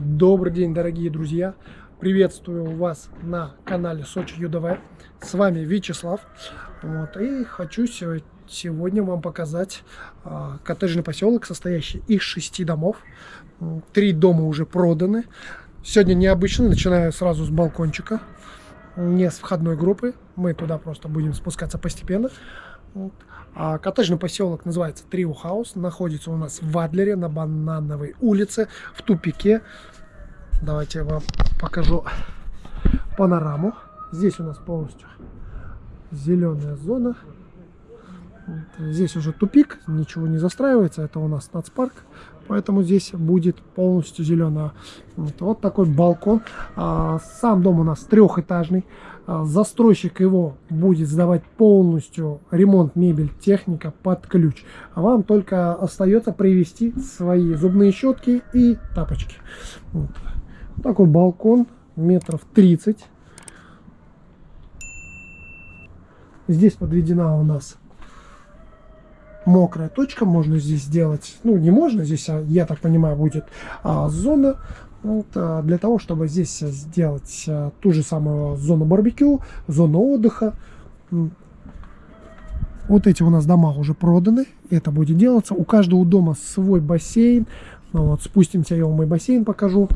Добрый день, дорогие друзья! Приветствую вас на канале Сочи ЮДВ. С вами Вячеслав. Вот, и хочу сегодня вам показать а, коттеджный поселок, состоящий из шести домов. Три дома уже проданы. Сегодня необычно, начинаю сразу с балкончика, не с входной группы. Мы туда просто будем спускаться постепенно. Вот. А коттеджный поселок называется Трио Хаус. Находится у нас в Адлере на Банановой улице, в тупике. Давайте я вам покажу панораму. Здесь у нас полностью зеленая зона. Здесь уже тупик, ничего не застраивается. Это у нас нацпарк, поэтому здесь будет полностью зеленая. Вот, такой балкон. А, сам дом у нас трехэтажный. А, застройщик его будет сдавать полностью ремонт, мебель, техника под ключ. А вам только остается привезти свои зубные щетки и тапочки. Вот. Такой балкон метров 30. Здесь подведена у нас мокрая точка. Можно здесь сделать, ну не можно, здесь, а, я так понимаю, будет а, зона вот, а, для того, чтобы здесь сделать а, ту же самую зону барбекю, зону отдыха. Вот эти у нас дома уже проданы, это будет делаться. У каждого дома свой бассейн. Ну, вот, спустимся, я вам мой бассейн покажу.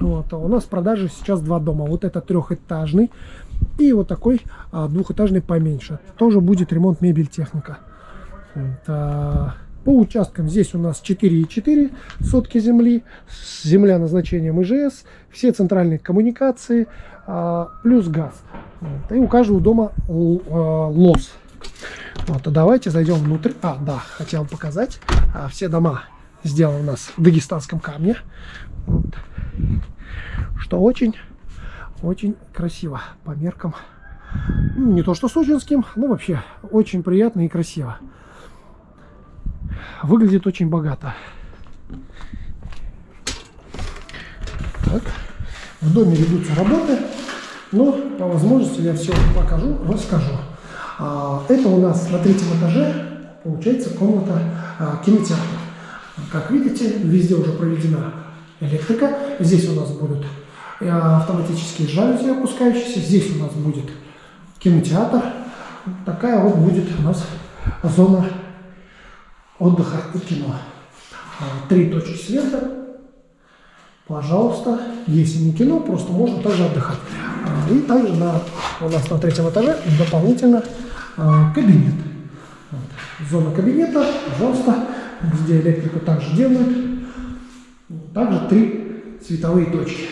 Вот, а у нас в продаже сейчас два дома. Вот это трехэтажный и вот такой а, двухэтажный поменьше. Тоже будет ремонт мебель техника. По участкам здесь у нас 4,4 сотки земли, земля назначением ИЖС, все центральные коммуникации, а, плюс газ. И у каждого дома а, лос. Вот, а давайте зайдем внутрь. А, да, хотел показать. А, все дома сделаны у нас в дагестанском камне. Вот. Что очень, очень красиво по меркам. Ну, не то что сочинским, но вообще очень приятно и красиво. Выглядит очень богато. Так. В доме ведутся работы, но по возможности я все покажу, расскажу. А, это у нас на третьем этаже получается комната а, кинотеатра. Как видите, везде уже проведена электрика. Здесь у нас будут э, автоматические жалюзи опускающиеся. Здесь у нас будет кинотеатр. Такая вот будет у нас зона отдыха и кино. А, три точки света. Пожалуйста, если не кино, просто можно также отдыхать. А, и также на, у нас на третьем этаже дополнительно а, кабинет. Зона кабинета, пожалуйста, где электрику также делают. Также три световые точки.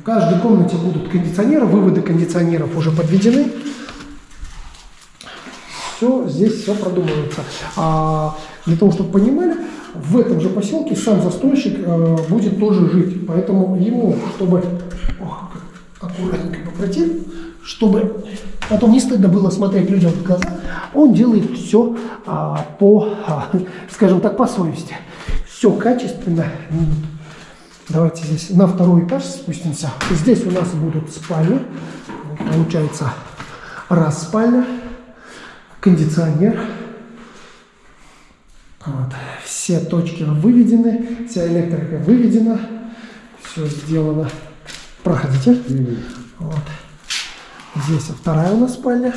В каждой комнате будут кондиционеры, выводы кондиционеров уже подведены. Все, здесь все продумывается. А для того, чтобы понимали, в этом же поселке сам застройщик э, будет тоже жить. Поэтому ему, чтобы ох, аккуратненько попротил, чтобы потом не стыдно было смотреть людям в глаза, он делает все а, по, а, скажем так, по совести все качественно. Давайте здесь на второй этаж спустимся. Здесь у нас будут спальни. Получается раз спальня, кондиционер. Вот. Все точки выведены, вся электрика выведена. Все сделано. Проходите. Вот. Здесь вторая у нас спальня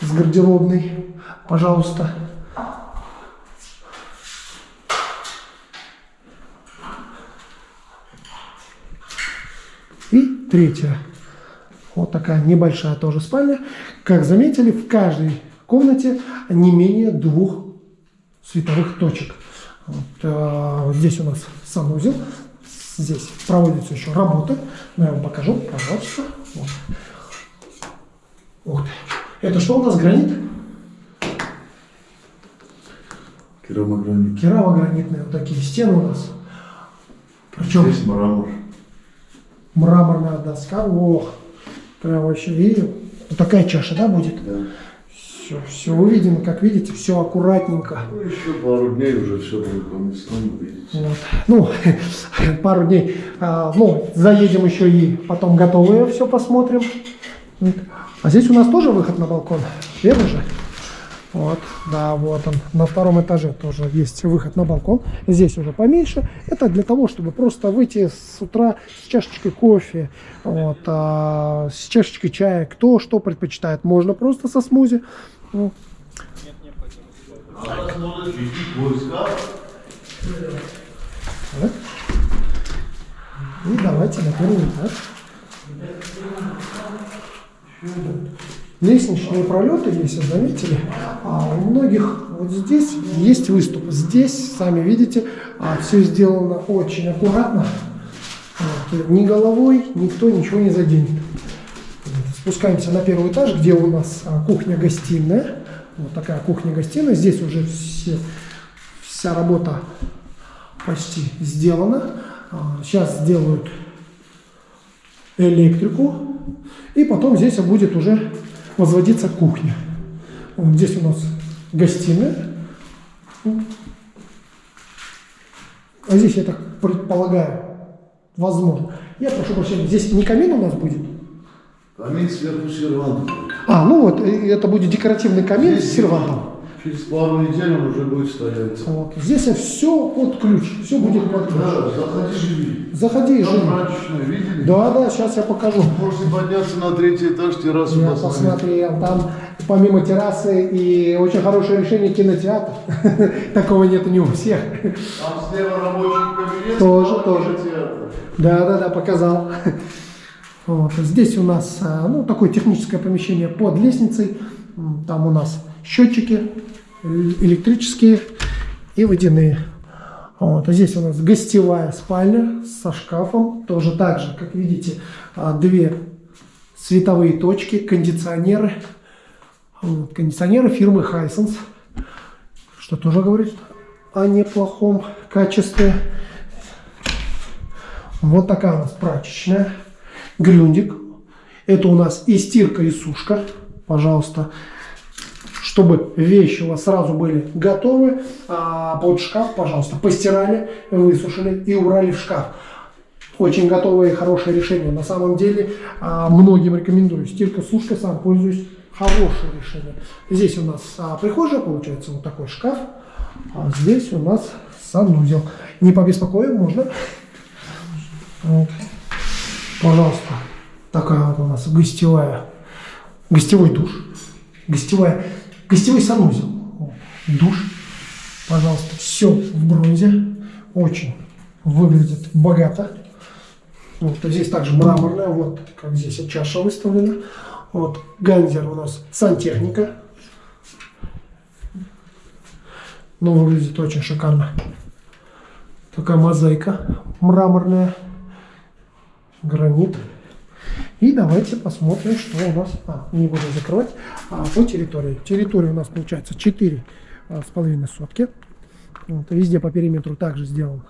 с гардеробной. Пожалуйста. И третья. Вот такая небольшая тоже спальня. Как заметили, в каждой комнате не менее двух световых точек. Вот, э, здесь у нас санузел. Здесь проводится еще работа. Но я вам покажу, пожалуйста. Вот. Вот. Это что у нас, гранит? Керамогранит. Керамогранитные вот такие стены у нас. Причем... Здесь мрамор мраморная доска, ох, прям вообще, и вот такая чаша, да, будет? Да. Все, все выведено, как видите, все аккуратненько. Ну, еще пару дней уже все будет по местам. Вот. Ну, пару дней, а, ну, заедем еще и потом готовые все посмотрим. А здесь у нас тоже выход на балкон, верно же? Вот, да, вот он. На втором этаже тоже есть выход на балкон. Здесь уже поменьше. Это для того, чтобы просто выйти с утра с чашечкой кофе, вот, а, с чашечкой чая. Кто что предпочитает. Можно просто со смузи. Ну. И давайте на первый этаж. Лестничные пролеты, если заметили, а у многих вот здесь есть выступ. Здесь, сами видите, все сделано очень аккуратно. Вот, Ни головой никто ничего не заденет. Спускаемся на первый этаж, где у нас а, кухня-гостиная. Вот такая кухня-гостиная. Здесь уже все, вся работа почти сделана. А, Сейчас сделают электрику. И потом здесь будет уже возводиться кухня. Вот здесь у нас гостиная. А здесь, я так предполагаю, возможно. Я прошу прощения, здесь не камин у нас будет? Камин сверху сервант. А, ну вот, это будет декоративный камин с сервантом. Через пару недель он уже будет стоять. Вот. Здесь все под ключ, все будет под ключ. Да, заходи, живи. Заходи и живи. видели? Да, да, сейчас я покажу. Можете подняться на третий этаж, террасу Я посмотреть. посмотрел, там помимо террасы и очень хорошее решение кинотеатр. Такого нет не у всех. Там слева рабочий кабинет. Тоже, тоже. Да, да, да, показал. Вот. Здесь у нас а, ну, такое техническое помещение под лестницей. Там у нас счетчики э- электрические и водяные. Вот. А здесь у нас гостевая спальня со шкафом. Тоже так же, как видите, а, две световые точки, кондиционеры. Вот. Кондиционеры фирмы Hisense, что тоже говорит о неплохом качестве. Вот такая у нас прачечная. Грюндик. Это у нас и стирка, и сушка. Пожалуйста. Чтобы вещи у вас сразу были готовы. А под шкаф, пожалуйста, постирали, высушили и убрали в шкаф. Очень готовое и хорошее решение. На самом деле, а, многим рекомендую. Стирка, сушка, сам пользуюсь. Хорошее решение. Здесь у нас а, прихожая, получается, вот такой шкаф. А здесь у нас санузел. Не побеспокоим, можно. Вот. Пожалуйста. Такая вот у нас гостевая, гостевой душ, гостевая, гостевой санузел, душ. Пожалуйста, все в бронзе, очень выглядит богато. Вот здесь также мраморная, вот как здесь чаша выставлена. Вот ганзер у нас сантехника. Но выглядит очень шикарно. Такая мозаика мраморная гранит. И давайте посмотрим, что у нас, а, не буду закрывать, а, по территории. Территория у нас получается 4 а, с половиной сотки. Вот, везде по периметру также сделан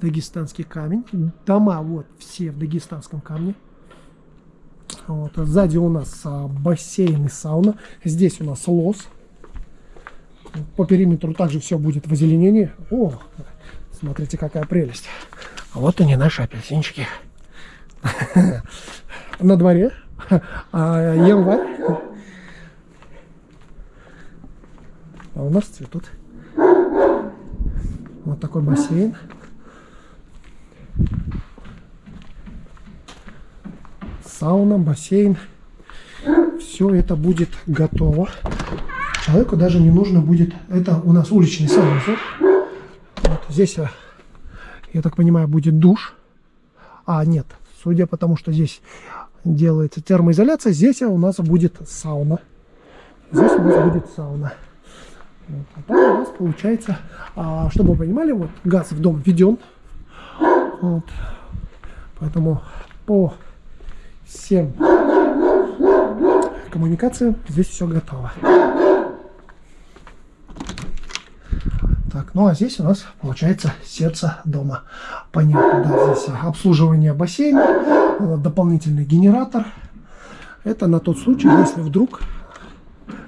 дагестанский камень. Дома вот все в дагестанском камне. Вот, а сзади у нас а, бассейн и сауна. Здесь у нас лос. По периметру также все будет в озеленении. О, смотрите, какая прелесть. Вот они, наши апельсинчики. На дворе. А, январь. А у нас цветут. Вот такой бассейн. Сауна, бассейн. Все это будет готово. Человеку даже не нужно будет... Это у нас уличный санузел. Вот здесь, я так понимаю, будет душ. А, нет. Судя по тому, что здесь делается термоизоляция, здесь у нас будет сауна. Здесь у нас будет сауна. Вот. А там у нас получается, а, чтобы вы понимали, вот газ в дом введен. Вот. Поэтому по всем коммуникациям здесь все готово. Так, ну а здесь у нас получается сердце дома. Понятно, да, здесь обслуживание бассейна, э, дополнительный генератор. Это на тот случай, если вдруг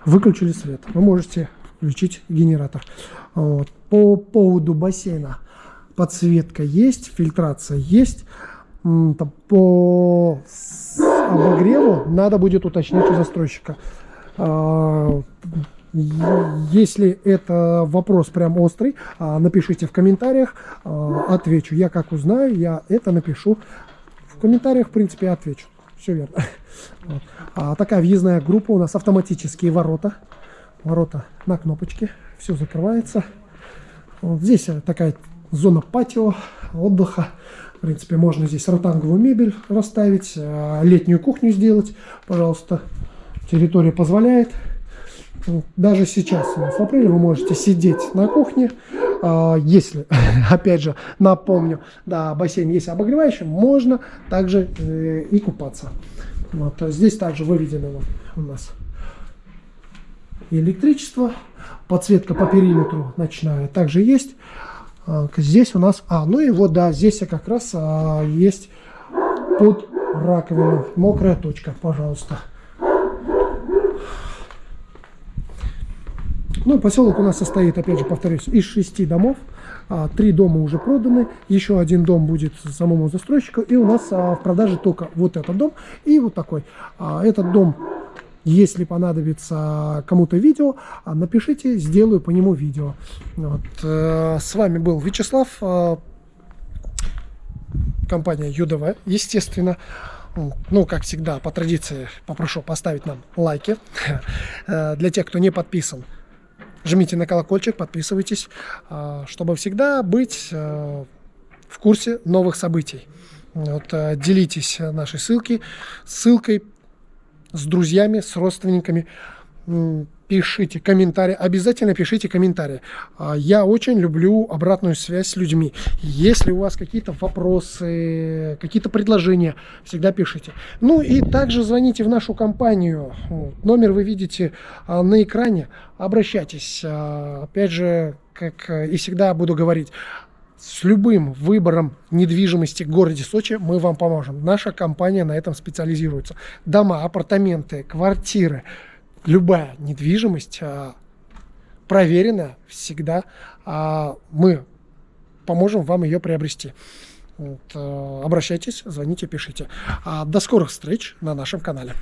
выключили свет. Вы можете включить генератор. Вот. По поводу бассейна подсветка есть, фильтрация есть. По обогреву надо будет уточнить у застройщика. Если это вопрос прям острый, а, напишите в комментариях, а, отвечу. Я как узнаю, я это напишу в комментариях, в принципе, отвечу. Все верно. Вот. А, такая въездная группа у нас автоматические ворота. Ворота на кнопочке. Все закрывается. Вот здесь э, такая зона патио, отдыха. В принципе, можно здесь ротанговую мебель расставить, э, летнюю кухню сделать, пожалуйста. Территория позволяет. Даже сейчас, у нас в апреле, вы можете сидеть на кухне. А, Если, опять же, напомню, да, бассейн есть обогревающий, можно также э, и купаться. Вот. а Здесь также выведено вот у нас электричество, подсветка по периметру ночная также есть. А, Здесь у нас, а, ну и вот, да, здесь как раз есть под раковиной мокрая точка, пожалуйста. Ну, поселок у нас состоит, опять же, повторюсь, из шести домов. А, Три дома уже проданы, еще один дом будет самому застройщику. И у нас а, в продаже только вот этот дом и вот такой. А, Этот дом, если понадобится кому-то видео, напишите, сделаю по нему видео. Вот. э, С вами был Вячеслав, компания ЮДВ, естественно. Ну, как всегда, по традиции попрошу поставить нам лайки. Э, Для тех, кто не подписан, жмите на колокольчик, подписывайтесь, э, чтобы всегда быть э, в курсе новых событий. Вот, э, делитесь нашей ссылки, ссылкой с друзьями, с родственниками. Пишите комментарии, обязательно пишите комментарии. А, Я очень люблю обратную связь с людьми. Если у вас какие-то вопросы, какие-то предложения, всегда пишите. Ну и также звоните в нашу компанию. Номер вы видите а, на экране. Обращайтесь. А, Опять же, как э, и всегда буду говорить, с любым выбором недвижимости в городе Сочи мы вам поможем. Наша компания на этом специализируется. Дома, апартаменты, квартиры, любая недвижимость а, проверена всегда. а, Мы поможем вам ее приобрести. Вот, а, Обращайтесь, звоните, пишите. А, До скорых встреч на нашем канале.